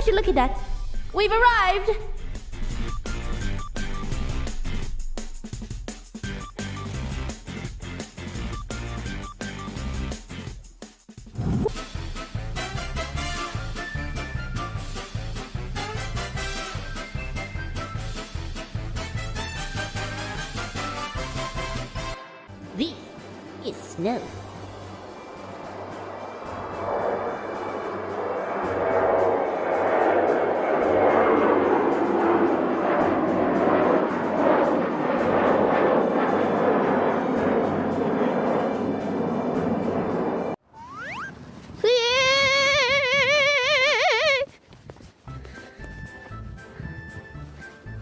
would you look at that? We've arrived! This is snow.